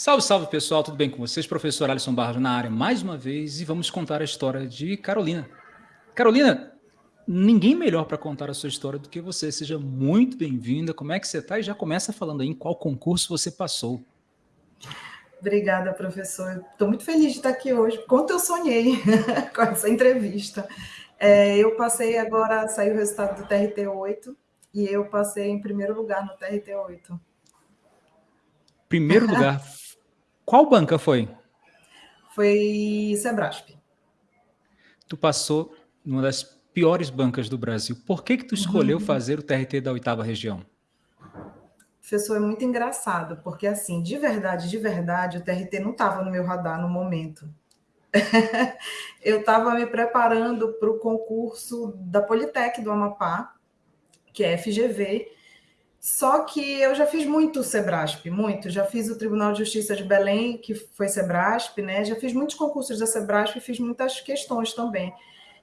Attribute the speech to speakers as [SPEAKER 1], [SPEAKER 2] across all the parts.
[SPEAKER 1] Salve, salve pessoal, tudo bem com vocês? Professor Alisson Barros na área mais uma vez e vamos contar a história de Carolina. Carolina, ninguém melhor para contar a sua história do que você. Seja muito bem-vinda. Como é que você está? E já começa falando aí em qual concurso você passou.
[SPEAKER 2] Obrigada, professor. Estou muito feliz de estar aqui hoje. Quanto eu sonhei com essa entrevista. É, eu passei agora, saiu o resultado do TRT-8 e eu passei em primeiro lugar no TRT-8.
[SPEAKER 1] Primeiro lugar Qual banca foi?
[SPEAKER 2] Foi Sebrasp.
[SPEAKER 1] Tu passou numa das piores bancas do Brasil. Por que que tu escolheu uhum. fazer o TRT da oitava região?
[SPEAKER 2] Professor, é muito engraçado, porque assim, de verdade, de verdade, o TRT não estava no meu radar no momento. eu estava me preparando para o concurso da Politec do Amapá, que é FGV, só que eu já fiz muito Sebrasp, muito. Já fiz o Tribunal de Justiça de Belém, que foi Sebrasp, né? Já fiz muitos concursos da Sebrasp e fiz muitas questões também.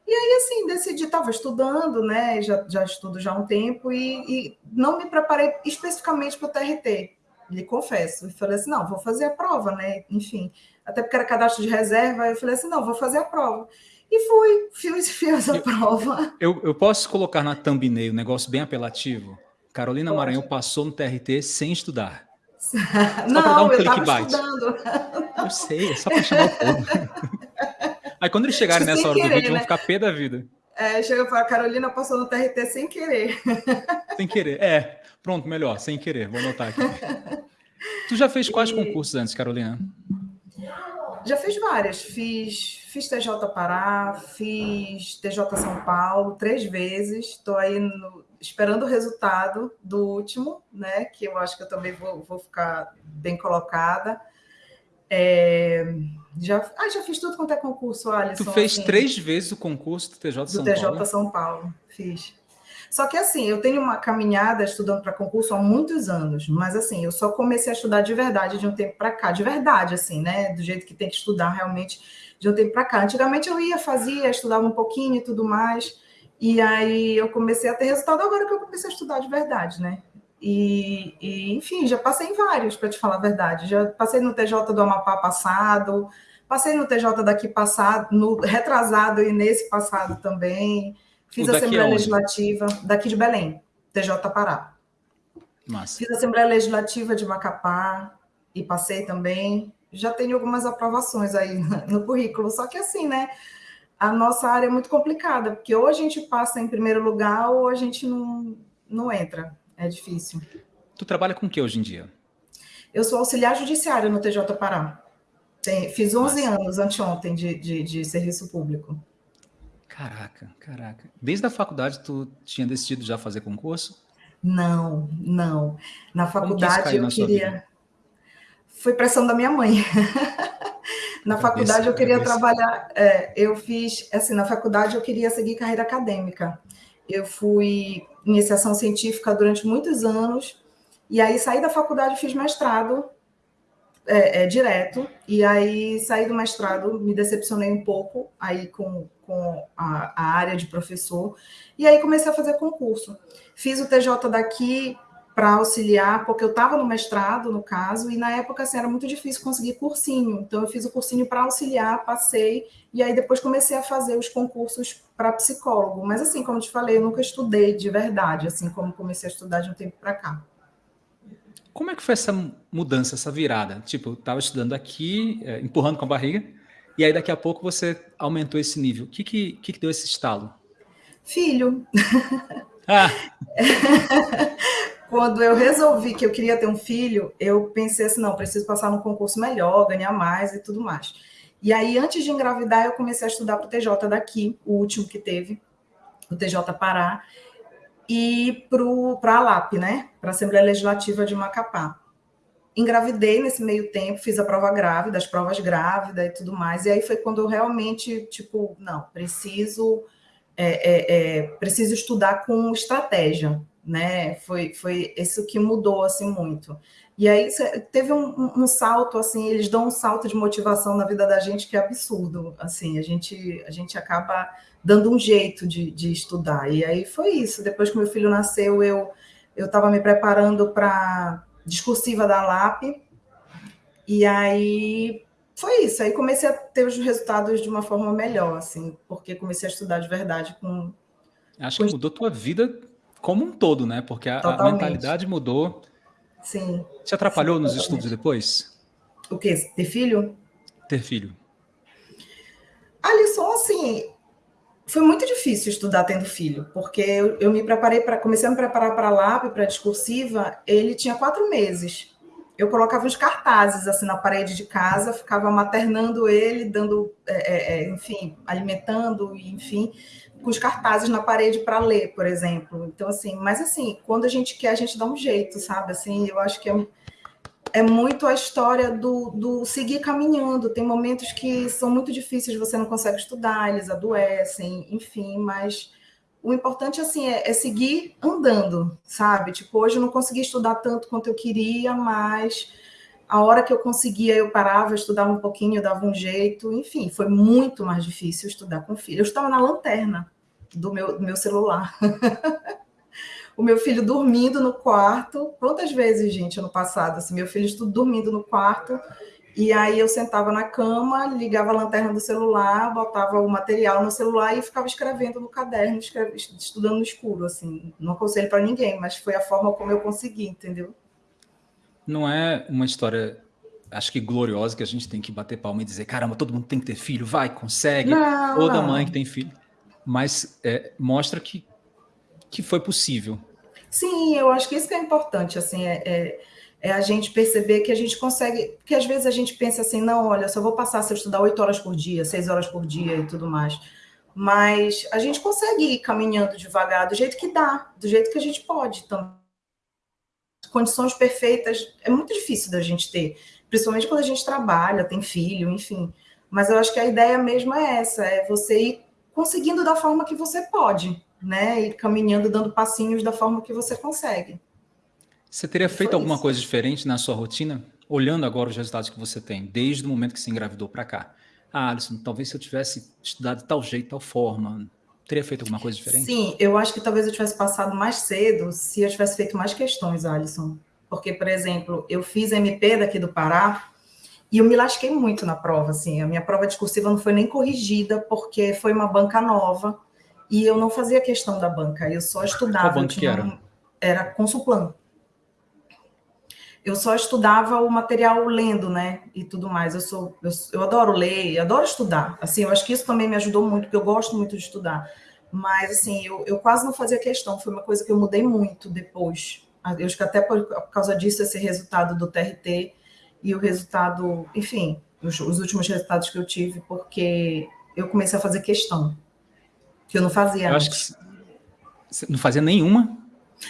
[SPEAKER 2] E aí, assim, decidi, estava estudando, né? Já, já estudo já há um tempo e, e não me preparei especificamente para o TRT, lhe confesso. E falei assim, não, vou fazer a prova, né? Enfim, até porque era cadastro de reserva, eu falei assim, não, vou fazer a prova. E fui, fiz, fiz a eu, prova.
[SPEAKER 1] Eu, eu posso colocar na thumbnail um negócio bem apelativo? Carolina Pode. Maranhão passou no TRT sem estudar.
[SPEAKER 2] Só não, dar um eu estava estudando.
[SPEAKER 1] Eu sei, é só para chamar o povo. Aí quando eles chegarem nessa hora querer, do vídeo, né? vão ficar pé da vida.
[SPEAKER 2] É, chega e fala, Carolina passou no TRT sem querer.
[SPEAKER 1] Sem querer, é. Pronto, melhor, sem querer, vou anotar aqui. Tu já fez quais e... concursos antes, Carolina?
[SPEAKER 2] Já fiz várias. Fiz, fiz TJ Pará, fiz TJ São Paulo três vezes. Estou aí no, esperando o resultado do último, né? Que eu acho que eu também vou, vou ficar bem colocada. É, já, ah, já fiz tudo quanto é concurso, Alisson.
[SPEAKER 1] Tu fez assim, três vezes o concurso do TJ São
[SPEAKER 2] do TJ Paulo? São Paulo, fiz. Só que assim, eu tenho uma caminhada estudando para concurso há muitos anos, mas assim, eu só comecei a estudar de verdade de um tempo para cá, de verdade, assim, né? Do jeito que tem que estudar realmente de um tempo para cá. Antigamente eu ia, fazia, estudava um pouquinho e tudo mais. E aí eu comecei a ter resultado agora que eu comecei a estudar de verdade, né? E, e enfim, já passei em vários, para te falar a verdade. Já passei no TJ do Amapá passado, passei no TJ daqui passado, no retrasado e nesse passado também. Fiz a Assembleia Legislativa daqui de Belém, TJ Pará.
[SPEAKER 1] Massa.
[SPEAKER 2] Fiz a Assembleia Legislativa de Macapá e passei também. Já tenho algumas aprovações aí no currículo, só que assim, né? A nossa área é muito complicada, porque ou a gente passa em primeiro lugar ou a gente não, não entra. É difícil.
[SPEAKER 1] Tu trabalha com o que hoje em dia?
[SPEAKER 2] Eu sou auxiliar judiciário no TJ Pará. Tem, fiz 11 Nossa. anos anteontem de, de, de serviço público.
[SPEAKER 1] Caraca, caraca. Desde a faculdade tu tinha decidido já fazer concurso?
[SPEAKER 2] Não, não. Na faculdade eu queria. Foi pressão da minha mãe. Na faculdade eu queria trabalhar, é, eu fiz, assim, na faculdade eu queria seguir carreira acadêmica. Eu fui iniciação científica durante muitos anos, e aí saí da faculdade e fiz mestrado é, é, direto, e aí saí do mestrado, me decepcionei um pouco aí com, com a, a área de professor, e aí comecei a fazer concurso. Fiz o TJ daqui, para auxiliar, porque eu estava no mestrado, no caso, e na época assim, era muito difícil conseguir cursinho. Então, eu fiz o cursinho para auxiliar, passei, e aí depois comecei a fazer os concursos para psicólogo. Mas, assim, como eu te falei, eu nunca estudei de verdade, assim como comecei a estudar de um tempo para cá.
[SPEAKER 1] Como é que foi essa mudança, essa virada? Tipo, estava estudando aqui, é, empurrando com a barriga, e aí daqui a pouco você aumentou esse nível. O que, que, que deu esse estalo?
[SPEAKER 2] Filho. Ah. quando eu resolvi que eu queria ter um filho, eu pensei assim, não, preciso passar num concurso melhor, ganhar mais e tudo mais. E aí, antes de engravidar, eu comecei a estudar para o TJ daqui, o último que teve, o TJ Pará, e para a LAP, né? Para a Assembleia Legislativa de Macapá. Engravidei nesse meio tempo, fiz a prova grávida, as provas grávidas e tudo mais. E aí foi quando eu realmente, tipo, não, preciso, é, é, é, preciso estudar com estratégia, né? Foi, foi isso que mudou assim muito. E aí teve um, um, salto assim, eles dão um salto de motivação na vida da gente que é absurdo. Assim, a gente a gente acaba dando um jeito de, de estudar. E aí foi isso. Depois que meu filho nasceu, eu eu estava me preparando para discursiva da LAP. E aí foi isso. Aí comecei a ter os resultados de uma forma melhor, assim, porque comecei a estudar de verdade com.
[SPEAKER 1] Acho com... que mudou tua vida como um todo, né? Porque a, a mentalidade mudou.
[SPEAKER 2] Sim.
[SPEAKER 1] Te atrapalhou sim, nos estudos depois?
[SPEAKER 2] O quê? Ter filho?
[SPEAKER 1] Ter filho.
[SPEAKER 2] A lição, assim, foi muito difícil estudar tendo filho, porque eu, eu me preparei para comecei a me preparar para a LAP, para a discursiva, ele tinha quatro meses eu colocava uns cartazes assim na parede de casa, ficava maternando ele, dando, é, é, é enfim, alimentando, enfim, com os cartazes na parede para ler, por exemplo. Então, assim, mas assim, quando a gente quer, a gente dá um jeito, sabe? Assim, eu acho que é, é muito a história do, do seguir caminhando. Tem momentos que são muito difíceis, você não consegue estudar, eles adoecem, enfim, mas o importante assim é, é, seguir andando, sabe? Tipo, hoje eu não consegui estudar tanto quanto eu queria, mas a hora que eu conseguia, eu parava, estudava um pouquinho, dava um jeito, enfim, foi muito mais difícil estudar com filho. Eu estava na lanterna do meu, do meu celular. o meu filho dormindo no quarto. Quantas vezes, gente, ano passado, assim, meu filho dormindo no quarto e aí eu sentava na cama, ligava a lanterna do celular, botava o material no celular e ficava escrevendo no caderno, estudando no escuro, assim. Não aconselho para ninguém, mas foi a forma como eu consegui, entendeu?
[SPEAKER 1] Não é uma história, acho que gloriosa, que a gente tem que bater palma e dizer, caramba, todo mundo tem que ter filho, vai, consegue.
[SPEAKER 2] Não,
[SPEAKER 1] Toda mãe que tem filho. Mas é, mostra que, que foi possível.
[SPEAKER 2] Sim, eu acho que isso que é importante, assim, é, é é a gente perceber que a gente consegue, porque às vezes a gente pensa assim, não, olha, só vou passar se eu estudar oito horas por dia, seis horas por dia e tudo mais. Mas a gente consegue ir caminhando devagar, do jeito que dá, do jeito que a gente pode também. Condições perfeitas é muito difícil da gente ter, principalmente quando a gente trabalha, tem filho, enfim. Mas eu acho que a ideia mesmo é essa, é você ir conseguindo da forma que você pode, né? E caminhando, dando passinhos da forma que você consegue.
[SPEAKER 1] Você teria feito alguma isso. coisa diferente na sua rotina, olhando agora os resultados que você tem, desde o momento que se engravidou para cá? Ah, Alisson, talvez se eu tivesse estudado de tal jeito, tal forma, teria feito alguma coisa diferente?
[SPEAKER 2] Sim, eu acho que talvez eu tivesse passado mais cedo se eu tivesse feito mais questões, Alisson. Porque, por exemplo, eu fiz MP daqui do Pará e eu me lasquei muito na prova, assim. A minha prova discursiva não foi nem corrigida porque foi uma banca nova e eu não fazia questão da banca, eu só estudava.
[SPEAKER 1] Qual banca que era?
[SPEAKER 2] Era Consulplan eu só estudava o material lendo, né, e tudo mais. Eu sou, eu, eu adoro ler, adoro estudar. Assim, eu acho que isso também me ajudou muito, porque eu gosto muito de estudar. Mas assim, eu, eu quase não fazia questão. Foi uma coisa que eu mudei muito depois. Eu acho que até por, por causa disso esse resultado do TRT e o resultado, enfim, os, os últimos resultados que eu tive, porque eu comecei a fazer questão que eu não fazia.
[SPEAKER 1] Eu antes. acho que você não fazia nenhuma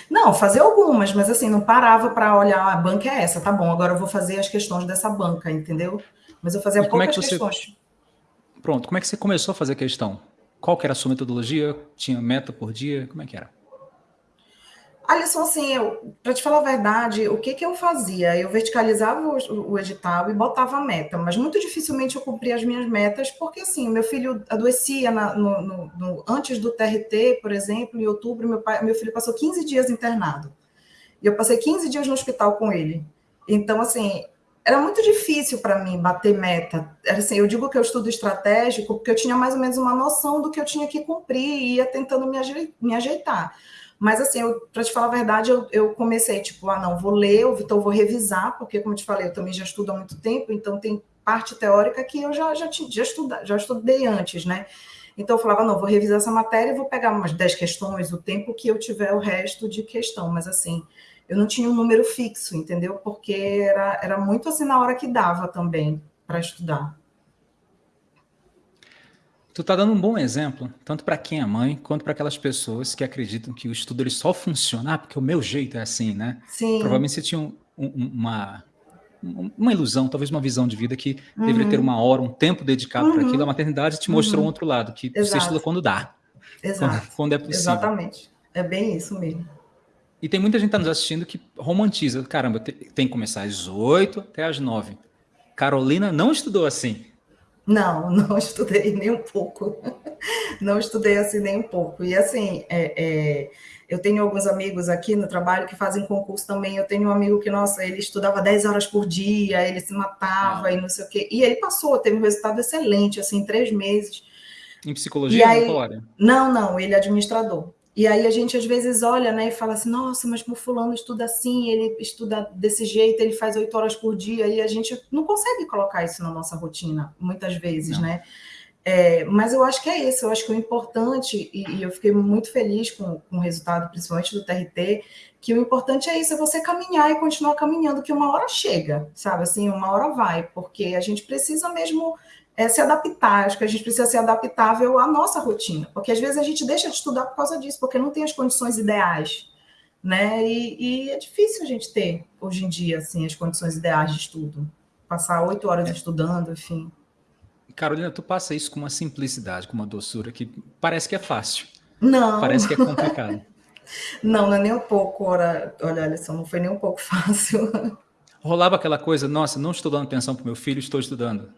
[SPEAKER 2] não, fazer algumas, mas assim, não parava para olhar, a banca é essa, tá bom, agora eu vou fazer as questões dessa banca, entendeu? Mas eu fazia e poucas como é que você... questões.
[SPEAKER 1] Pronto, como é que você começou a fazer questão? Qual que era a sua metodologia? Tinha meta por dia? Como é que era?
[SPEAKER 2] Alisson, assim, para te falar a verdade, o que, que eu fazia? Eu verticalizava o, o, edital e botava a meta, mas muito dificilmente eu cumpria as minhas metas, porque assim, meu filho adoecia na, no, no, no, antes do TRT, por exemplo, em outubro, meu, pai, meu filho passou 15 dias internado. E eu passei 15 dias no hospital com ele. Então, assim, era muito difícil para mim bater meta. Era assim, eu digo que eu estudo estratégico porque eu tinha mais ou menos uma noção do que eu tinha que cumprir e ia tentando me, me ajeitar. Mas, assim, para te falar a verdade, eu, eu, comecei, tipo, ah, não, vou ler, então vou revisar, porque, como eu te falei, eu também já estudo há muito tempo, então tem parte teórica que eu já, já, já, estuda, já estudei antes, né? Então, eu falava, não, vou revisar essa matéria e vou pegar umas 10 questões, o tempo que eu tiver o resto de questão. Mas, assim, eu não tinha um número fixo, entendeu? Porque era, era muito assim na hora que dava também para estudar.
[SPEAKER 1] Tu tá dando um bom exemplo, tanto para quem é mãe, quanto para aquelas pessoas que acreditam que o estudo ele só funciona ah, porque o meu jeito é assim, né?
[SPEAKER 2] Sim.
[SPEAKER 1] Provavelmente você tinha um, um, uma, uma ilusão, talvez uma visão de vida que uhum. deveria ter uma hora, um tempo dedicado uhum. para aquilo. A maternidade te mostrou uhum. um outro lado, que Exato. você estuda quando dá.
[SPEAKER 2] Exato.
[SPEAKER 1] Quando, quando é possível.
[SPEAKER 2] Exatamente. É bem isso mesmo.
[SPEAKER 1] E tem muita gente que tá nos assistindo que romantiza. Caramba, tem que começar às 8 até às 9. Carolina não estudou assim.
[SPEAKER 2] Não, não estudei nem um pouco. Não estudei assim nem um pouco. E assim, é, é, eu tenho alguns amigos aqui no trabalho que fazem concurso também. Eu tenho um amigo que, nossa, ele estudava 10 horas por dia, ele se matava ah. e não sei o quê. E ele passou, teve um resultado excelente, assim, em três meses.
[SPEAKER 1] Em psicologia, aí,
[SPEAKER 2] Não, não, ele é administrador. E aí a gente às vezes olha, né, e fala assim, nossa, mas o fulano estuda assim, ele estuda desse jeito, ele faz oito horas por dia, e a gente não consegue colocar isso na nossa rotina, muitas vezes, não. né? É, mas eu acho que é isso, eu acho que o importante, e, e eu fiquei muito feliz com, com, o resultado, principalmente do TRT, que o importante é isso, é você caminhar e continuar caminhando, que uma hora chega, sabe? Assim, uma hora vai, porque a gente precisa mesmo é, se adaptar. Acho que a gente precisa ser adaptável à nossa rotina, porque às vezes a gente deixa de estudar por causa disso, porque não tem as condições ideais, né? E, e é difícil a gente ter hoje em dia assim as condições ideais de estudo, passar oito horas é. estudando, enfim.
[SPEAKER 1] Carolina, tu passa isso com uma simplicidade, com uma doçura que parece que é fácil.
[SPEAKER 2] Não.
[SPEAKER 1] Parece que é complicado.
[SPEAKER 2] não, não é nem um pouco, olha, olha, Alisson, não foi nem um pouco fácil.
[SPEAKER 1] Rolava aquela coisa, nossa, não estou dando atenção para o meu filho, estou estudando.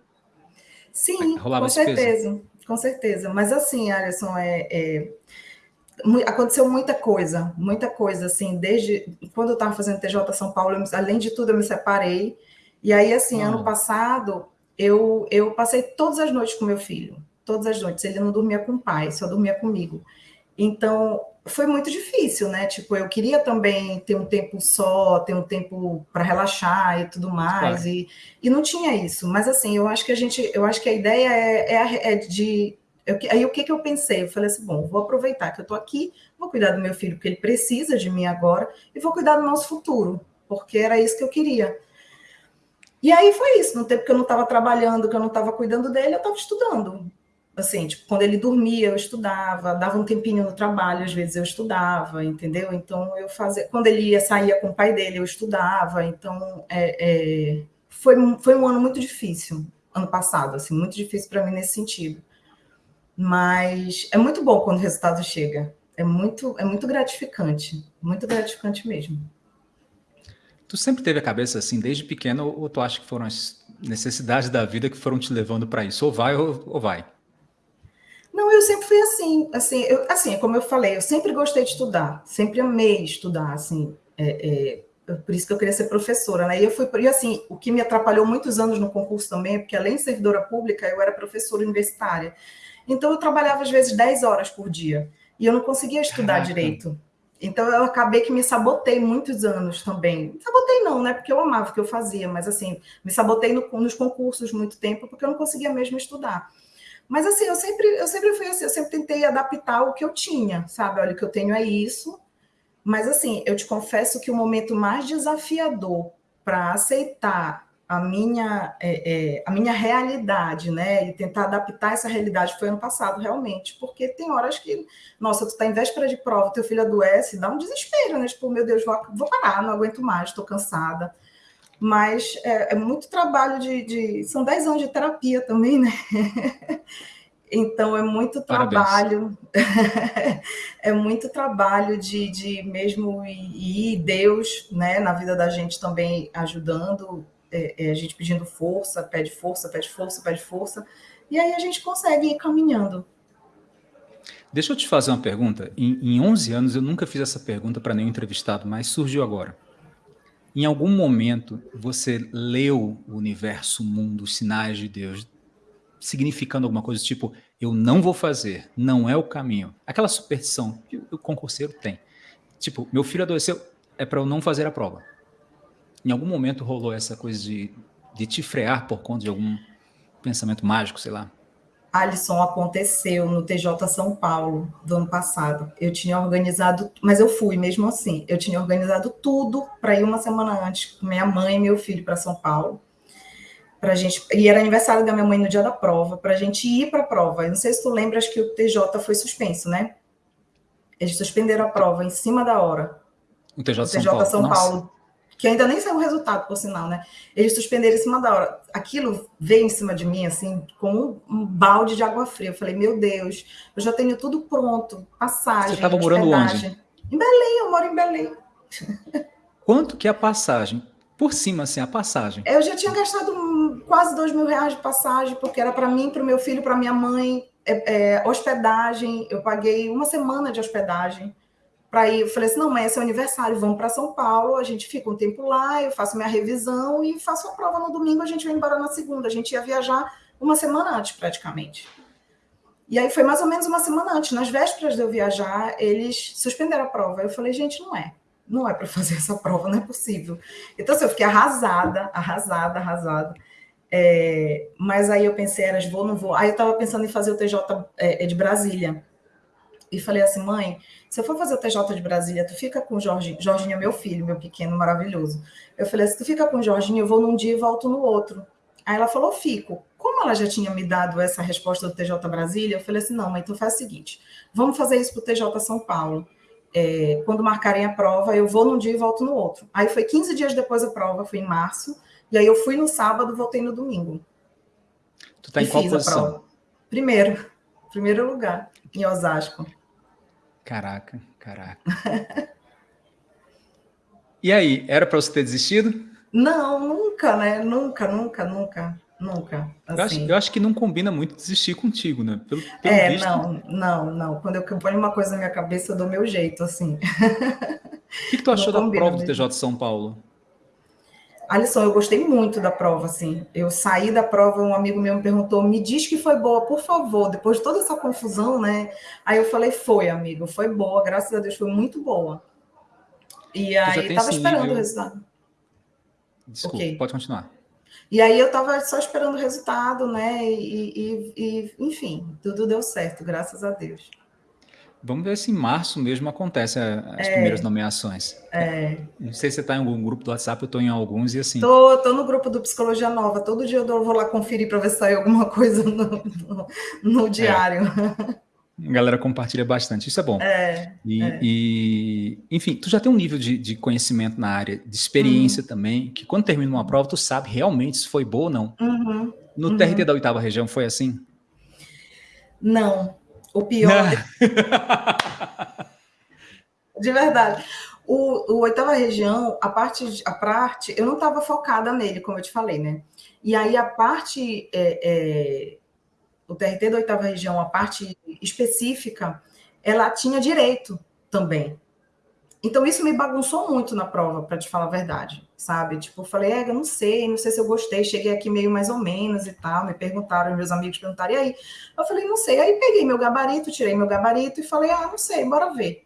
[SPEAKER 2] Sim, com certeza, com certeza. Mas assim, Alisson, é, é, aconteceu muita coisa, muita coisa, assim, desde quando eu estava fazendo TJ São Paulo, eu, além de tudo, eu me separei. E aí, assim, ano passado, eu, eu passei todas as noites com meu filho, todas as noites. Ele não dormia com o pai, só dormia comigo. Então, foi muito difícil, né? Tipo, eu queria também ter um tempo só, ter um tempo para relaxar e tudo mais, claro. e, e não tinha isso. Mas assim, eu acho que a gente, eu acho que a ideia é, é, é de. Eu, aí o que, que eu pensei? Eu falei assim: bom, vou aproveitar que eu estou aqui, vou cuidar do meu filho, porque ele precisa de mim agora, e vou cuidar do nosso futuro, porque era isso que eu queria. E aí foi isso, no tempo que eu não estava trabalhando, que eu não estava cuidando dele, eu estava estudando. Assim, tipo, quando ele dormia, eu estudava, dava um tempinho no trabalho, às vezes eu estudava, entendeu? Então eu fazia. Quando ele ia saía com o pai dele, eu estudava. Então é, é, foi, foi um ano muito difícil, ano passado, assim, muito difícil para mim nesse sentido. Mas é muito bom quando o resultado chega. É muito, é muito gratificante, muito gratificante mesmo.
[SPEAKER 1] Tu sempre teve a cabeça assim, desde pequeno, ou tu acha que foram as necessidades da vida que foram te levando para isso? Ou vai ou, ou vai?
[SPEAKER 2] Não, eu sempre fui assim, assim, eu, assim, como eu falei, eu sempre gostei de estudar, sempre amei estudar, assim, é, é, por isso que eu queria ser professora, né? E eu fui, e assim, o que me atrapalhou muitos anos no concurso também, é porque além de servidora pública, eu era professora universitária. Então eu trabalhava às vezes 10 horas por dia e eu não conseguia estudar Caraca. direito. Então eu acabei que me sabotei muitos anos também. Sabotei não, né? Porque eu amava o que eu fazia, mas assim, me sabotei no, nos concursos muito tempo porque eu não conseguia mesmo estudar. Mas assim, eu sempre, eu sempre fui assim, eu sempre tentei adaptar o que eu tinha, sabe? Olha, o que eu tenho é isso. Mas assim, eu te confesso que o momento mais desafiador para aceitar a minha, é, é, a minha realidade, né? E tentar adaptar essa realidade foi ano passado, realmente. Porque tem horas que, nossa, tu tá em véspera de prova, teu filho adoece, dá um desespero, né? Tipo, meu Deus, vou, vou parar, não aguento mais, estou cansada mas é, é muito trabalho de, de, São 10 anos de terapia também, né? Então é muito trabalho, é muito trabalho de, de mesmo e, Deus, né, na vida da gente também ajudando, é, é, a gente pedindo força, pede força, pede força, pede força, e aí a gente consegue ir caminhando.
[SPEAKER 1] Deixa eu te fazer uma pergunta. Em, em 11 anos eu nunca fiz essa pergunta para nenhum entrevistado, mas surgiu agora. Em algum momento você leu o universo, o mundo, os sinais de Deus, significando alguma coisa tipo, eu não vou fazer, não é o caminho. Aquela superstição que o concurseiro tem. Tipo, meu filho adoeceu, é para eu não fazer a prova. Em algum momento rolou essa coisa de, de te frear por conta de algum pensamento mágico, sei lá?
[SPEAKER 2] Alisson, aconteceu no TJ São Paulo do ano passado. Eu tinha organizado, mas eu fui mesmo assim. Eu tinha organizado tudo para ir uma semana antes com minha mãe e meu filho para São Paulo. Pra gente, e era aniversário da minha mãe no dia da prova, para a gente ir para a prova. Eu não sei se tu lembras que o TJ foi suspenso, né? Eles suspenderam a prova em cima da hora.
[SPEAKER 1] O TJ, o TJ São Paulo. São Paulo
[SPEAKER 2] que ainda nem saiu o resultado, por sinal, né? Eles suspenderam em cima da hora. Aquilo veio em cima de mim, assim, com um, balde de água fria. Eu falei, meu Deus, eu já tenho tudo pronto, passagem. Você
[SPEAKER 1] estava morando onde?
[SPEAKER 2] Em Belém, eu moro em Belém.
[SPEAKER 1] Quanto que é a passagem? por cima, assim, a passagem.
[SPEAKER 2] Eu já tinha gastado quase dois mil reais de passagem, porque era para mim, para o meu filho, para minha mãe, é, é, hospedagem. Eu paguei uma semana de hospedagem para ir. Eu falei assim: não, mãe, esse é aniversário, vamos para São Paulo, a gente fica um tempo lá, eu faço minha revisão e faço a prova no domingo, a gente vai embora na segunda. A gente ia viajar uma semana antes, praticamente. E aí foi mais ou menos uma semana antes. Nas vésperas de eu viajar, eles suspenderam a prova. Eu falei, gente, não é. Não é para fazer essa prova, não é possível. Então, assim, eu fiquei arrasada, arrasada, arrasada. É, mas aí eu pensei, eras vou, não vou. Aí eu estava pensando em fazer o TJ é, de Brasília. E falei assim, mãe, se eu for fazer o TJ de Brasília, tu fica com o Jorginho. Jorginho é meu filho, meu pequeno, maravilhoso. Eu falei, se tu fica com o Jorginho, eu vou num dia e volto no outro. Aí ela falou, fico. Como ela já tinha me dado essa resposta do TJ Brasília, eu falei assim, não, mas então faz o seguinte, vamos fazer isso para o TJ São Paulo. É, quando marcarem a prova, eu vou num dia e volto no outro. Aí foi 15 dias depois da prova, foi em março, e aí eu fui no sábado, voltei no domingo.
[SPEAKER 1] Tu tá em qual posição?
[SPEAKER 2] Primeiro, primeiro lugar, em Osasco.
[SPEAKER 1] Caraca, caraca. e aí, era para você ter desistido?
[SPEAKER 2] Não, nunca, né? Nunca, nunca, nunca, nunca.
[SPEAKER 1] Assim. Eu, acho, assim. eu, acho, que não combina muito desistir contigo, né?
[SPEAKER 2] Pelo, pelo é, visto... não, não, não. Quando eu ponho uma coisa na minha cabeça, eu dou meu jeito, assim.
[SPEAKER 1] O que, que tu achou da prova do TJ de São Paulo?
[SPEAKER 2] Alisson, eu gostei muito da prova, assim. Eu saí da prova, um amigo meu me perguntou, me diz que foi boa, por favor, depois de toda essa confusão, né? Aí eu falei, foi, amigo, foi boa, graças a Deus, foi muito boa. E aí, tava esperando nível... o resultado.
[SPEAKER 1] Desculpa, okay. pode continuar.
[SPEAKER 2] E aí eu estava só esperando o resultado, né? E, e, e, enfim, tudo deu certo, graças a Deus.
[SPEAKER 1] Vamos ver se em março mesmo acontece as é, primeiras nomeações.
[SPEAKER 2] É.
[SPEAKER 1] Não sei se você está em algum grupo do WhatsApp, eu estou em alguns e assim.
[SPEAKER 2] Tô, tô no grupo do Psicologia Nova. Todo dia eu vou lá conferir para ver se saiu alguma coisa no, no, no diário. É.
[SPEAKER 1] A galera compartilha bastante, isso é bom.
[SPEAKER 2] É,
[SPEAKER 1] e, é. e, enfim, tu já tem um nível de, de conhecimento na área, de experiência uhum. também, que quando termina uma prova, tu sabe realmente se foi boa ou não.
[SPEAKER 2] Uhum.
[SPEAKER 1] No uhum. TRT da oitava região foi assim?
[SPEAKER 2] Não. O pior. de verdade. O, o oitava região, a parte, a parte, eu não estava focada nele, como eu te falei, né? E aí a parte é, é o TRT da oitava região, a parte específica, ela tinha direito também. Então, isso me bagunçou muito na prova, para te falar a verdade, sabe? Tipo, eu falei, é, eu não sei, não sei se eu gostei, cheguei aqui meio mais ou menos e tal, me perguntaram, meus amigos perguntaram, e aí? Eu falei, não sei. Aí peguei meu gabarito, tirei meu gabarito e falei, ah, não sei, bora ver.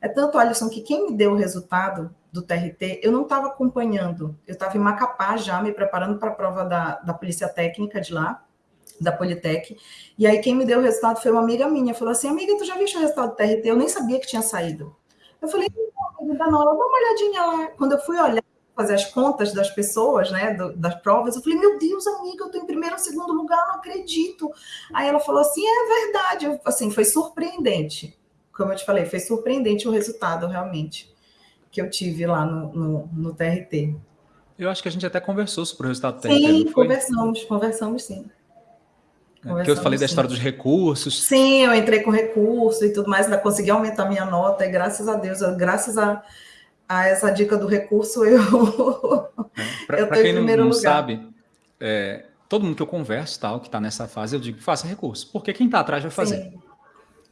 [SPEAKER 2] É tanto, Alisson, que quem me deu o resultado do TRT, eu não estava acompanhando, eu estava em Macapá já, me preparando para a prova da, da Polícia Técnica de lá, da Politec. E aí quem me deu o resultado foi uma amiga minha. Falou assim, amiga, tu já viu o resultado do TRT? Eu nem sabia que tinha saído. Eu falei, não, dá uma olhadinha lá. Quando eu fui olhar, fazer as contas das pessoas, né, do, das provas, eu falei, meu Deus, amiga, eu tô em primeiro ou segundo lugar, não acredito. Aí ela falou assim, é verdade. Eu, assim, foi surpreendente. Como eu te falei, foi surpreendente o resultado, realmente, que eu tive lá no, no, no TRT.
[SPEAKER 1] Eu acho que a gente até conversou sobre o resultado do TRT.
[SPEAKER 2] Sim, conversamos, conversamos sim.
[SPEAKER 1] Porque eu falei da história dos recursos.
[SPEAKER 2] Sim, eu entrei com recurso e tudo mais, ainda consegui aumentar minha nota, e graças a Deus, graças a, a essa dica do recurso, eu.
[SPEAKER 1] É, Para quem não, não sabe, é, todo mundo que eu converso, tal, que está nessa fase, eu digo, faça recurso, porque quem está atrás vai fazer. Sim.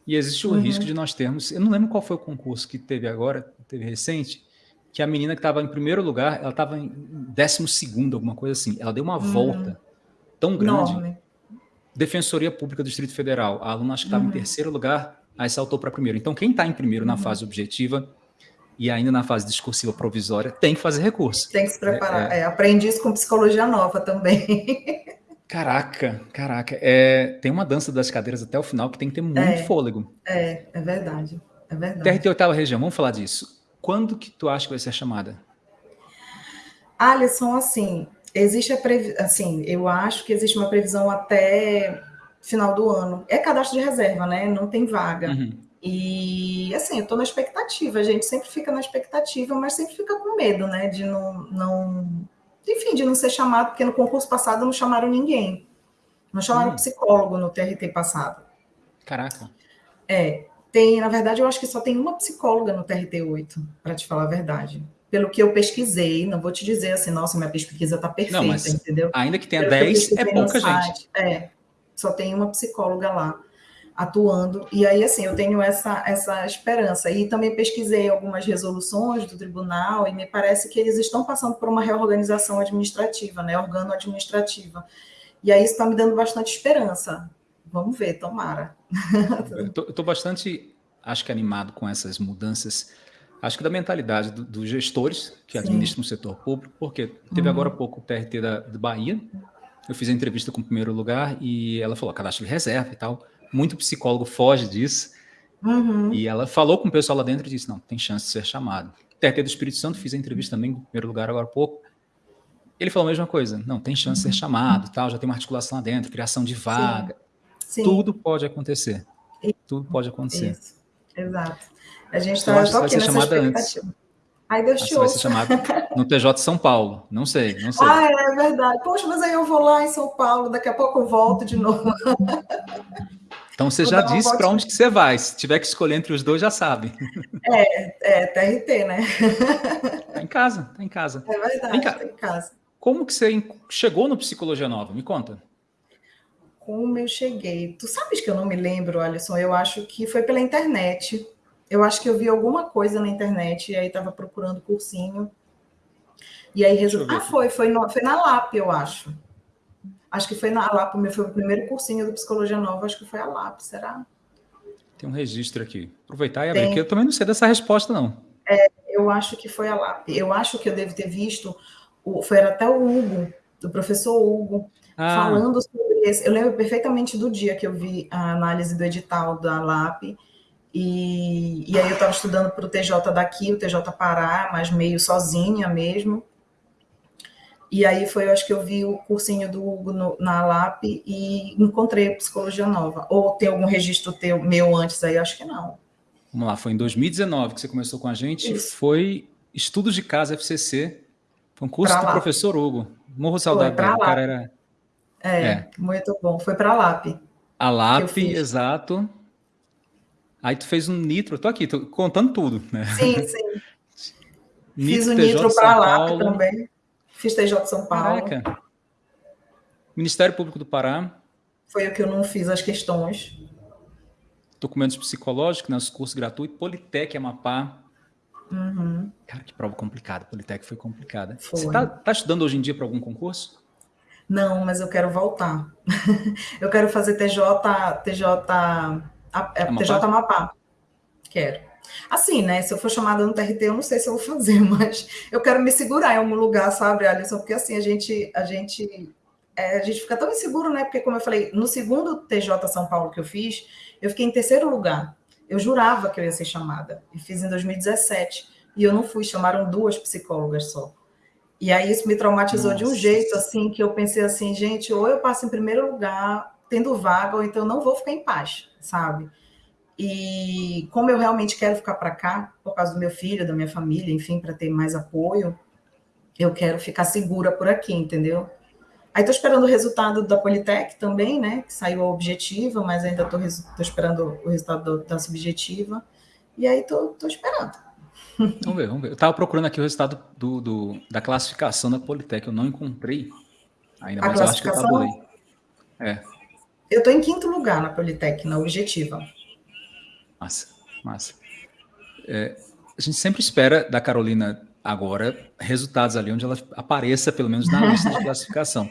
[SPEAKER 1] E existe o uhum. risco de nós termos. Eu não lembro qual foi o concurso que teve agora, teve recente, que a menina que estava em primeiro lugar, ela estava em décimo segundo, alguma coisa assim. Ela deu uma uhum. volta tão grande. Enorme Defensoria Pública do Distrito Federal, a aluna acho que estava uhum. em terceiro lugar, aí saltou para primeiro. Então, quem está em primeiro na uhum. fase objetiva e ainda na fase discursiva provisória tem que fazer recurso.
[SPEAKER 2] Tem que se preparar. É, é. aprendi isso com psicologia nova também.
[SPEAKER 1] Caraca, caraca. É, tem uma dança das cadeiras até o final que tem que ter muito
[SPEAKER 2] é,
[SPEAKER 1] fôlego.
[SPEAKER 2] É, é verdade. É verdade.
[SPEAKER 1] TRT oitava região, vamos falar disso. Quando que tu acha que vai ser chamada?
[SPEAKER 2] Alisson, assim, existe a assim, eu acho que existe uma previsão até final do ano. É cadastro de reserva, né? Não tem vaga. Uhum. E assim, eu tô na expectativa, a gente sempre fica na expectativa, mas sempre fica com medo, né? De não, não. Enfim, de não ser chamado, porque no concurso passado não chamaram ninguém. Não chamaram uhum. psicólogo no TRT passado.
[SPEAKER 1] Caraca.
[SPEAKER 2] É. Tem, na verdade, eu acho que só tem uma psicóloga no TRT 8, para te falar a verdade. pelo que eu pesquisei, não vou te dizer assim, nossa, minha pesquisa está perfeita, não, mas entendeu?
[SPEAKER 1] Ainda que tenha 10, é pouca gente.
[SPEAKER 2] é, só tem uma psicóloga lá atuando. E aí, assim, eu tenho essa, essa esperança. E também pesquisei algumas resoluções do tribunal e me parece que eles estão passando por uma reorganização administrativa, né, organo-administrativa. E aí isso está me dando bastante esperança. Vamos ver, tomara.
[SPEAKER 1] Eu estou bastante, acho que animado com essas mudanças, acho que da mentalidade do, dos gestores que Sim. administram o setor público, porque teve uhum. agora há pouco o TRT da, da Bahia, eu fiz a entrevista com o primeiro lugar e ela falou cadastro de reserva e tal muito psicólogo foge disso. Uhum. E ela falou com o pessoal lá dentro e disse: não, tem chance de ser chamado. TRT do Espírito Santo, fiz a entrevista também, em primeiro lugar, agora há pouco. Ele falou a mesma coisa: não, tem chance de ser chamado, tal, já tem uma articulação lá dentro, criação de vaga. Sim. Sim. Tudo pode acontecer. Tudo pode acontecer. Isso.
[SPEAKER 2] Exato. A gente está aqui nessa chamada antes. Ai, Deus te
[SPEAKER 1] vai ser chamado no TJ São Paulo. Não sei, não sei.
[SPEAKER 2] Ah, é verdade. Poxa, mas aí eu vou lá em São Paulo, daqui a pouco eu volto de novo.
[SPEAKER 1] Então você já disse para onde que você vai. Se tiver que escolher entre os dois, já sabe.
[SPEAKER 2] É, é TRT, né?
[SPEAKER 1] Tá em casa, tá em casa.
[SPEAKER 2] É verdade, tá em casa.
[SPEAKER 1] Como que você chegou no Psicologia Nova? Me conta.
[SPEAKER 2] Como eu cheguei? Tu sabes que eu não me lembro, Alisson. Eu acho que foi pela internet. Eu acho que eu vi alguma coisa na internet e aí estava procurando cursinho. E aí resolvi. Ah, foi, foi, no, foi na LAP, eu acho. Acho que foi na LAP, foi o primeiro cursinho do Psicologia Nova, acho que foi a LAP, será?
[SPEAKER 1] Tem um registro aqui. Aproveitar e abrir, porque eu também não sei dessa resposta, não.
[SPEAKER 2] É, eu acho que foi a LAP. Eu acho que eu devo ter visto, foi até o Hugo, do professor Hugo, ah. falando sobre isso. Eu lembro perfeitamente do dia que eu vi a análise do edital da LAP, e, e aí eu estava estudando para o TJ daqui, o TJ Pará, mas meio sozinha mesmo. E aí foi, eu acho que eu vi o cursinho do Hugo no, na LAP e encontrei Psicologia Nova. Ou tem algum registro teu, meu antes aí? Acho que não.
[SPEAKER 1] Vamos lá, foi em 2019 que você começou com a gente. Isso. Foi Estudos de Casa FCC. Foi um curso pra do professor Hugo. Morro saudade dele. O cara era...
[SPEAKER 2] É, é, muito bom. Foi para a LAP.
[SPEAKER 1] A LAP, exato. Aí tu fez um nitro. Tô aqui, tô contando tudo. Né?
[SPEAKER 2] Sim, sim. Fiz o nitro para a LAP também. Fiz TJ de São Paulo. Caraca.
[SPEAKER 1] Ministério Público do Pará.
[SPEAKER 2] Foi o que eu não fiz as questões.
[SPEAKER 1] Documentos psicológicos, né, cursos gratuitos. Politec Amapá. Uhum. Cara, que prova complicada. Politec foi complicada. Foi. Você está tá estudando hoje em dia para algum concurso?
[SPEAKER 2] Não, mas eu quero voltar. eu quero fazer TJ, TJ, Amapá? TJ Amapá. Quero. Assim, né? Se eu for chamada no TRT, eu não sei se eu vou fazer, mas eu quero me segurar em algum lugar, sabe, Alisson? Porque assim, a gente, a gente, é, a gente fica tão inseguro, né? Porque, como eu falei, no segundo TJ São Paulo que eu fiz, eu fiquei em terceiro lugar. Eu jurava que eu ia ser chamada. E fiz em 2017. E eu não fui, chamaram duas psicólogas só. E aí isso me traumatizou Nossa. de um jeito, assim, que eu pensei assim, gente, ou eu passo em primeiro lugar, tendo vaga, ou então eu não vou ficar em paz, sabe? E como eu realmente quero ficar para cá, por causa do meu filho, da minha família, enfim, para ter mais apoio, eu quero ficar segura por aqui, entendeu? Aí estou esperando o resultado da Politec também, né? Que saiu a objetiva, mas ainda estou esperando o resultado da subjetiva. E aí estou esperando.
[SPEAKER 1] Vamos ver, vamos ver. Eu estava procurando aqui o resultado do, do, da classificação da Politec, eu não encontrei ainda, mas eu acho que eu tabulei.
[SPEAKER 2] É. Eu estou em quinto lugar na Politec, na objetiva.
[SPEAKER 1] Massa, massa. É, a gente sempre espera da Carolina agora resultados ali onde ela apareça, pelo menos na lista de classificação.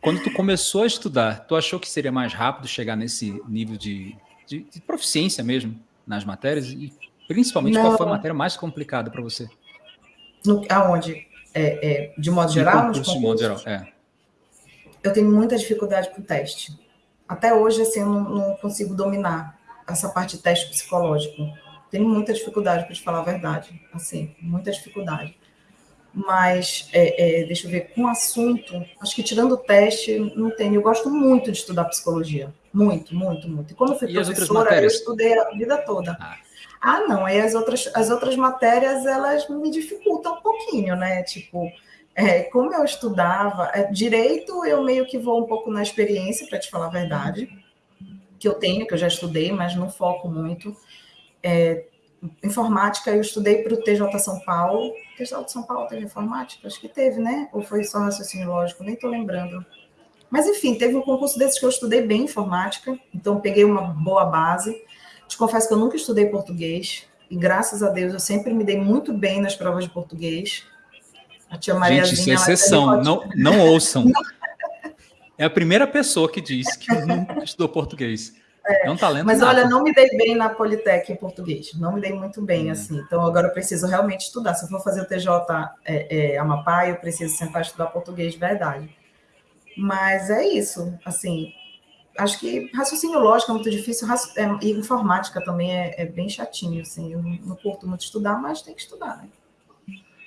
[SPEAKER 1] Quando tu começou a estudar, tu achou que seria mais rápido chegar nesse nível de, de, de proficiência mesmo nas matérias? E principalmente, Não. qual foi a matéria mais complicada para você?
[SPEAKER 2] No, aonde? É, é, de modo geral?
[SPEAKER 1] de modo geral, é.
[SPEAKER 2] Eu tenho muita dificuldade com o teste. Até hoje, assim, eu não, não consigo dominar essa parte de teste psicológico. Tenho muita dificuldade, para te falar a verdade, assim, muita dificuldade. Mas, é, é, deixa eu ver, com o assunto, acho que tirando o teste, não tenho. Eu gosto muito de estudar psicologia. Muito, muito, muito. E como eu fui e professora, eu estudei a vida toda. Ah. ah, não, aí as outras, as outras matérias, elas me dificultam um pouquinho, né? Tipo, é, como eu estudava, é, direito eu meio que vou um pouco na experiência, para te falar a verdade que eu tenho, que eu já estudei, mas não foco muito. É, informática eu estudei para o TJ São Paulo, de São Paulo teve informática? Acho que teve, né? Ou foi só raciocínio lógico? Nem estou lembrando. Mas, enfim, teve um concurso desses que eu estudei bem informática, então peguei uma boa base. Te confesso que eu nunca estudei português, e graças a Deus eu sempre me dei muito bem nas provas de português.
[SPEAKER 1] A tia Maria Gente, isso é exceção, não, não ouçam. É a primeira pessoa que diz que nunca estudou português. É, é um talento.
[SPEAKER 2] Mas olha, não me dei bem na Politec em português. Não me dei muito bem, hum. assim. Então agora eu preciso realmente estudar. Se eu for fazer o TJ é, é, Amapá, eu preciso sentar e estudar português de verdade. Mas é isso, assim. Acho que raciocínio lógico é muito difícil, é, e informática também é, é, bem chatinho, assim. Eu não curto muito estudar, mas tem que estudar, né?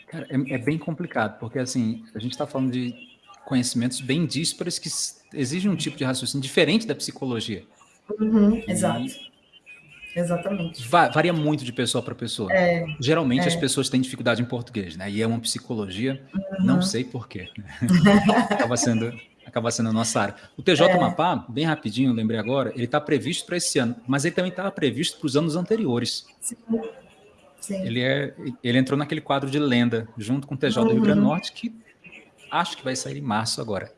[SPEAKER 1] Cara, é, é bem complicado, porque assim, a gente está falando de conhecimentos bem díspares que exigem um tipo de raciocínio diferente da psicologia.
[SPEAKER 2] Uhum, exato. Exatamente.
[SPEAKER 1] Varia muito de pessoa para pessoa. É, Geralmente é. as pessoas têm dificuldade em português, né? E é uma psicologia, uhum. não sei porquê. acaba sendo acaba sendo a nossa área. O TJ é. Mapá, bem rapidinho, lembrei agora, ele está previsto para esse ano, mas ele também estava previsto para os anos anteriores. Sim. Sim. Ele, é, ele entrou naquele quadro de lenda, junto com o TJ uhum. do Rio Grande do uhum. Norte, que acho que vai sair em março agora.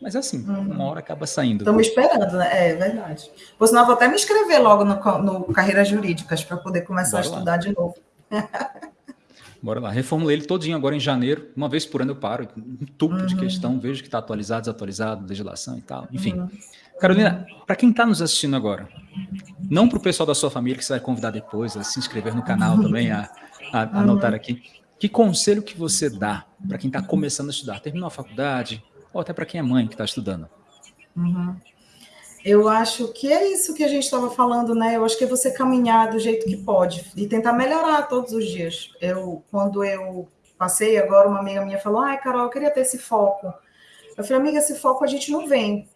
[SPEAKER 1] Mas assim, uhum. uma hora acaba saindo.
[SPEAKER 2] Estamos esperando, né? É verdade. Por sinal, vou até me inscrever logo no, no Carreiras Jurídicas para poder começar Bora a estudar lá. de novo.
[SPEAKER 1] Bora lá. Reformulei ele todinho agora em janeiro. Uma vez por ano eu paro, um tubo uhum. de questão, vejo que está atualizado, desatualizado, legislação e tal. Enfim. Uhum. Carolina, para quem está nos assistindo agora, não para o pessoal da sua família que você vai convidar depois a se inscrever no canal uhum. também, a, a, a anotar aqui. Que conselho que você dá para quem está começando a estudar? Terminou a faculdade, ou até para quem é mãe que está estudando?
[SPEAKER 2] Uhum. Eu acho que é isso que a gente estava falando, né? Eu acho que é você caminhar do jeito que pode e tentar melhorar todos os dias. Eu, quando eu passei agora, uma amiga minha falou: Ai, Carol, eu queria ter esse foco. Eu falei, amiga, esse foco a gente não vem,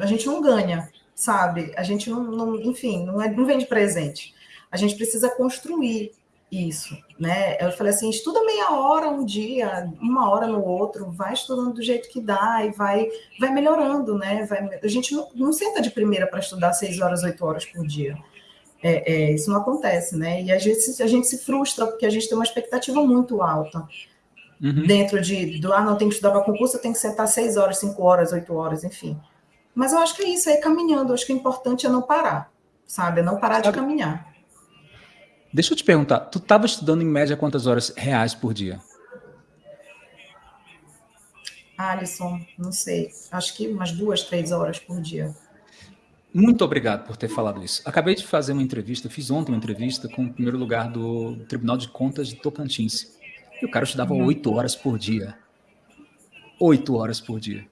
[SPEAKER 2] a gente não ganha, sabe? A gente não, não enfim, não, é, não vem de presente. A gente precisa construir isso, né? Eu falei assim, estuda meia hora um dia, uma hora no outro, vai estudando do jeito que dá e vai, vai melhorando, né? Vai, a gente não, não senta de primeira para estudar seis horas, oito horas por dia. É, é, isso não acontece, né? E a gente, a gente se frustra porque a gente tem uma expectativa muito alta uhum. dentro de do ah, não tem que estudar para concurso, tem que sentar seis horas, cinco horas, oito horas, enfim. Mas eu acho que é isso, é caminhando. Eu acho que o importante é não parar, sabe? É não parar sabe, de caminhar.
[SPEAKER 1] Deixa eu te perguntar, tu estava estudando em média quantas horas reais por dia?
[SPEAKER 2] Alisson, não sei, acho que umas duas, três horas por dia.
[SPEAKER 1] Muito obrigado por ter falado isso. Acabei de fazer uma entrevista, fiz ontem uma entrevista com o primeiro lugar do Tribunal de Contas de Tocantins. E o cara estudava uhum. oito horas por dia. Oito horas por dia.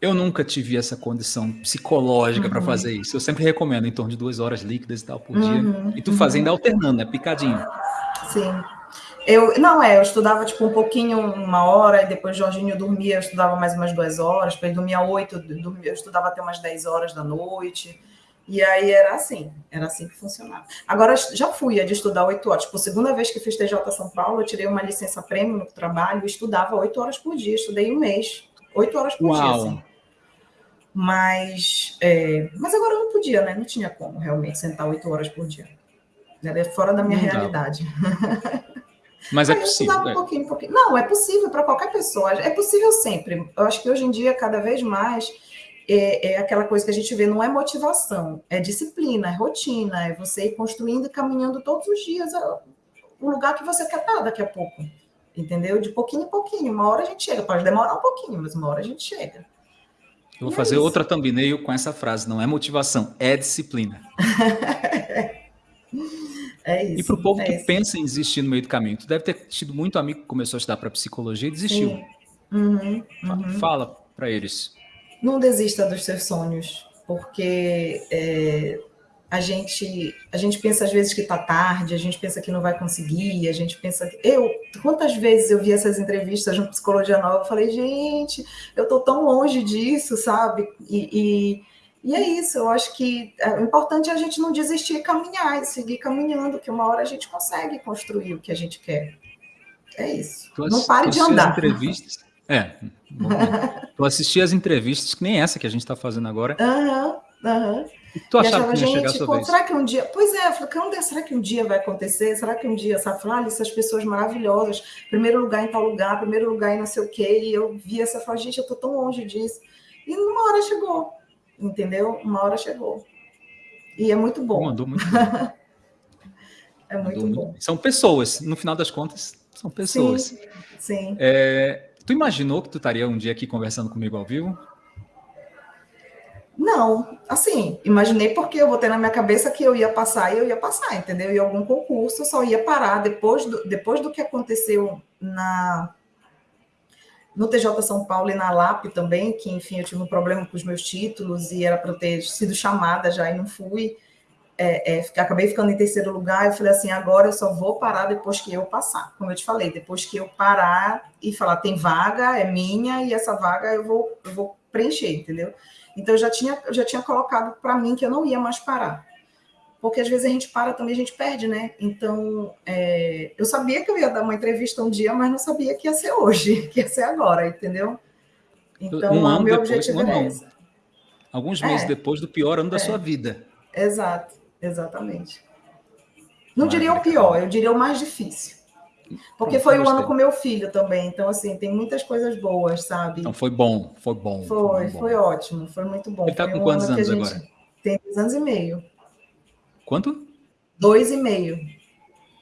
[SPEAKER 1] Eu nunca tive essa condição psicológica uhum. para fazer isso. Eu sempre recomendo em torno de duas horas líquidas e tal por dia. Uhum. E tu fazendo uhum. alternando, né? Picadinho.
[SPEAKER 2] Sim. Eu, não, é, eu estudava tipo um pouquinho, uma hora, e depois Jorginho dormia, eu estudava mais umas duas horas, depois dormia oito, eu estudava até umas dez horas da noite. E aí era assim, era assim que funcionava. Agora, já fui a de estudar oito horas. Tipo, segunda vez que fiz TJ São Paulo, eu tirei uma licença prêmio no trabalho e estudava oito horas por dia, estudei um mês. Oito horas por Uau. dia, assim. Mas, é, mas agora eu não podia, né? Não tinha como realmente sentar oito horas por dia. Era fora da minha não realidade.
[SPEAKER 1] Mas é possível. Um
[SPEAKER 2] é. pouquinho, um pouquinho. Não, é possível para qualquer pessoa. É possível sempre. Eu acho que hoje em dia, cada vez mais, é, é, aquela coisa que a gente vê, não é motivação, é disciplina, é rotina, é você ir construindo e caminhando todos os dias o lugar que você quer estar daqui a pouco entendeu? De pouquinho em pouquinho. Uma hora a gente chega, pode demorar um pouquinho, mas uma hora a gente chega.
[SPEAKER 1] Eu vou e é fazer é outra thumbnail com essa frase: não é motivação, é disciplina. é isso. E para o povo é que isso. pensa em desistir no meio do caminho, tu deve ter tido muito amigo que começou a estudar para psicologia e desistiu. Uhum, uhum. Fala para eles.
[SPEAKER 2] Não desista dos seus sonhos, porque é, a gente a gente pensa às vezes que está tarde, a gente pensa que não vai conseguir, a gente pensa que eu quantas vezes eu vi essas entrevistas no Psicologia Nova, eu falei gente, eu estou tão longe disso, sabe? E, e, e, é isso. Eu acho que é, o importante é a gente não desistir e caminhar, e seguir caminhando, que uma hora a gente consegue construir o que a gente quer. É isso. Tu não pare de andar.
[SPEAKER 1] Entrevistas. É. tu assistir as entrevistas que nem essa que a gente está fazendo agora.
[SPEAKER 2] Aham, uhum, aham. Uhum
[SPEAKER 1] tu achava que ia gente, pô,
[SPEAKER 2] será que um dia. Pois é, eu falei, será que um dia vai acontecer? Será que um dia, sabe? Falar, ah, essas pessoas maravilhosas, primeiro lugar em tal lugar, primeiro lugar em não sei o quê. E eu vi essa, falei, gente, eu tô tão longe disso. E numa hora chegou, entendeu? Uma hora chegou. E é muito bom.
[SPEAKER 1] Mandou muito bom.
[SPEAKER 2] é muito Mandou bom.
[SPEAKER 1] Muito... São pessoas, no final das contas, são pessoas.
[SPEAKER 2] Sim, sim.
[SPEAKER 1] É... Tu imaginou que tu estaria um dia aqui conversando comigo ao vivo?
[SPEAKER 2] Não, assim, imaginei porque eu botei na minha cabeça que eu ia passar e eu ia passar, entendeu? E algum concurso só ia parar depois do, depois do que aconteceu na no TJ São Paulo e na LAP também, que enfim, eu tive um problema com os meus títulos e era para eu ter sido chamada já e não fui. É, é, acabei ficando em terceiro lugar. Eu falei assim: agora eu só vou parar depois que eu passar. Como eu te falei, depois que eu parar e falar, tem vaga, é minha, e essa vaga eu vou, eu vou preencher, entendeu? Então eu já tinha, eu já tinha colocado para mim que eu não ia mais parar. Porque às vezes a gente para também, a gente perde, né? Então, é, eu sabia que eu ia dar uma entrevista um dia, mas não sabia que ia ser hoje, que ia ser agora, entendeu?
[SPEAKER 1] Então, um ano meu depois, objetivo um é esse. Alguns meses é, depois do pior ano da é, sua vida.
[SPEAKER 2] Exato, exatamente. Não diria o pior, eu diria o mais difícil. Porque foi o ano com meu filho também. Então, assim, tem muitas coisas boas, sabe?
[SPEAKER 1] Então, foi bom, foi bom.
[SPEAKER 2] Foi, foi, bom. foi ótimo, foi muito bom.
[SPEAKER 1] Ele está com um quantos anos agora?
[SPEAKER 2] Tem dois anos e meio.
[SPEAKER 1] Quanto?
[SPEAKER 2] Dois e meio.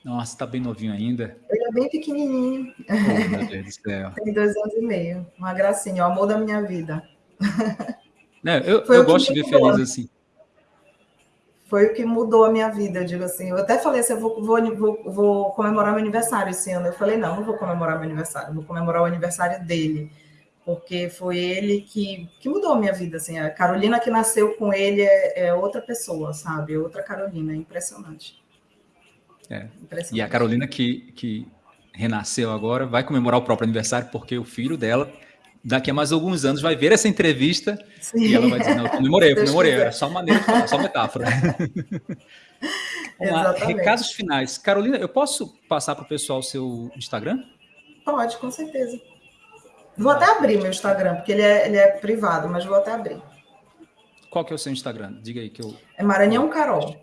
[SPEAKER 1] Nossa, tá bem novinho ainda.
[SPEAKER 2] Ele é bem pequenininho.
[SPEAKER 1] Oh, meu Deus do céu.
[SPEAKER 2] tem dois anos e meio. Uma gracinha, o amor da minha vida.
[SPEAKER 1] Eu, eu gosto de ver feliz assim
[SPEAKER 2] foi o que mudou a minha vida, eu digo assim. Eu até falei assim, eu vou, vou, vou, vou, comemorar meu aniversário esse ano. Eu falei, não, não vou comemorar meu aniversário, vou comemorar o aniversário dele. Porque foi ele que, que mudou a minha vida, assim. A Carolina que nasceu com ele é, é outra pessoa, sabe? É outra Carolina, é impressionante.
[SPEAKER 1] É. Impressionante. E a Carolina que, que renasceu agora vai comemorar o próprio aniversário porque o filho dela daqui a mais alguns anos vai ver essa entrevista Sim. e ela vai dizer, não, eu comemorei, eu comemorei, era só maneira de falar, só metáfora. Vamos lá, recados finais. Carolina, eu posso passar para o pessoal o seu Instagram?
[SPEAKER 2] Pode, com certeza. Vou até abrir meu Instagram, porque ele é, ele é privado, mas vou até abrir.
[SPEAKER 1] Qual que é o seu Instagram? Diga aí que eu...
[SPEAKER 2] É Maranhão Carol.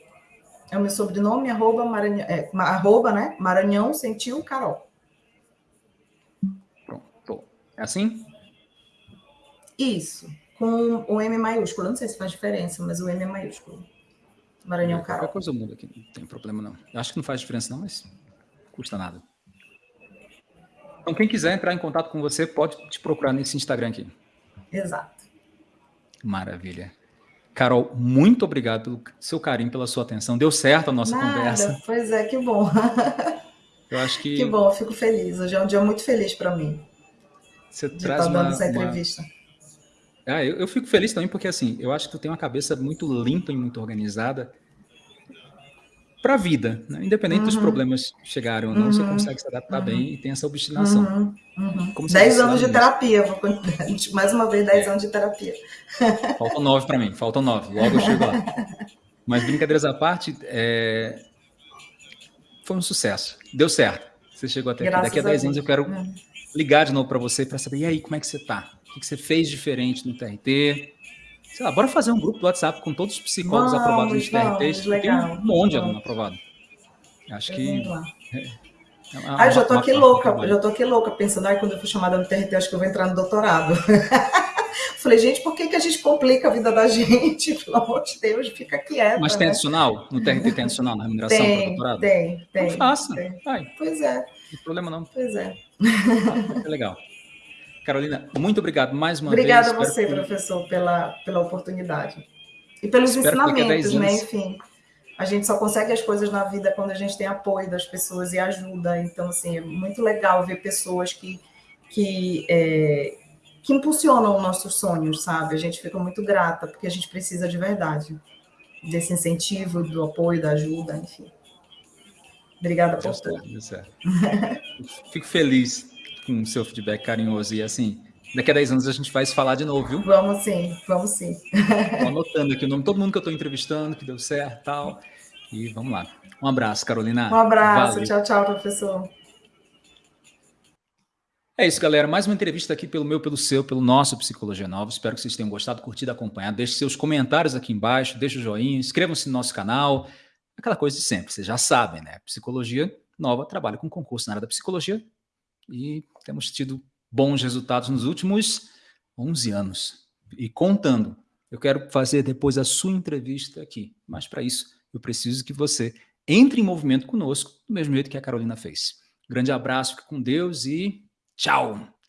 [SPEAKER 2] É o meu sobrenome, arroba, Maranhão, é, arroba né? Maranhão Sentiu Carol.
[SPEAKER 1] Pronto. É assim?
[SPEAKER 2] Isso, com o M maiúsculo. Não sei se faz diferença, mas o M é maiúsculo. Maranhão Carol.
[SPEAKER 1] Qualquer coisa muda aqui, não tem problema não. Eu acho que não faz diferença não, mas custa nada. Então, quem quiser entrar em contato com você, pode te procurar nesse Instagram aqui.
[SPEAKER 2] Exato.
[SPEAKER 1] Maravilha. Carol, muito obrigado pelo seu carinho, pela sua atenção. Deu certo a nossa Nada, conversa.
[SPEAKER 2] Pois é, que bom.
[SPEAKER 1] Eu acho que.
[SPEAKER 2] Que bom, fico feliz. Hoje é um dia muito feliz para mim.
[SPEAKER 1] Você traz uma, essa entrevista. Uma ah, eu, eu, fico feliz também porque, assim, eu acho que tu tem uma cabeça muito limpa e muito organizada para a vida, né? Independente uhum. dos problemas chegarem ou não, uhum. você consegue se adaptar uhum. bem e tem essa obstinação.
[SPEAKER 2] Dez anos de terapia, vou... mais uma vez, dez é. anos de terapia.
[SPEAKER 1] Faltam nove para mim, faltam nove, logo eu chego lá. Mas brincadeiras à parte, é... foi um sucesso, deu certo. Você chegou até Graças aqui. Daqui a dez anos eu quero uhum. ligar de novo para você para saber, e aí, como é que você está? O que você fez diferente no TRT? Sei lá, bora fazer um grupo do WhatsApp com todos os psicólogos vamos, aprovados no TRT. Vamos, tem um monte de aluno aprovado. Acho que.
[SPEAKER 2] É, é ah, já tô aqui louca, já tô aqui louca, pensando, ai, quando eu for chamada no TRT, acho que eu vou entrar no doutorado. Falei, gente, por que, que a gente complica a vida da gente? Pelo amor de Deus, fica quieta.
[SPEAKER 1] Mas tem né? adicional? No TRT tem adicional na remuneração
[SPEAKER 2] tem, para doutorado? Tem, tem. Não
[SPEAKER 1] faça.
[SPEAKER 2] Tem. Pois é. Não
[SPEAKER 1] tem problema não.
[SPEAKER 2] Pois é.
[SPEAKER 1] Ah, é legal. Carolina, muito obrigado mais uma
[SPEAKER 2] Obrigada
[SPEAKER 1] vez.
[SPEAKER 2] Obrigada a você, que... professor, pela, pela oportunidade. E pelos Espero ensinamentos, né? Enfim, a gente só consegue as coisas na vida quando a gente tem apoio das pessoas e ajuda. Então, assim, é muito legal ver pessoas que, que, é, que impulsionam nossos sonhos, sabe? A gente fica muito grata, porque a gente precisa de verdade desse incentivo, do apoio, da ajuda, enfim. Obrigada por tudo.
[SPEAKER 1] Fico feliz com o seu feedback carinhoso. E assim, daqui a 10 anos a gente vai se falar de novo, viu?
[SPEAKER 2] Vamos sim, vamos sim.
[SPEAKER 1] Estou anotando aqui o nome de todo mundo que eu estou entrevistando, que deu certo e tal. E vamos lá. Um abraço, Carolina.
[SPEAKER 2] Um abraço. Valeu. Tchau, tchau, professor.
[SPEAKER 1] É isso, galera. Mais uma entrevista aqui pelo meu, pelo seu, pelo nosso Psicologia Nova. Espero que vocês tenham gostado, curtido, acompanhado. Deixe seus comentários aqui embaixo, deixe o joinha, inscrevam-se no nosso canal. Aquela coisa de sempre, vocês já sabem, né? Psicologia Nova trabalha com concurso na área da psicologia e temos tido bons resultados nos últimos 11 anos. E contando, eu quero fazer depois a sua entrevista aqui, mas para isso eu preciso que você entre em movimento conosco, do mesmo jeito que a Carolina fez. Grande abraço, fique com Deus e tchau!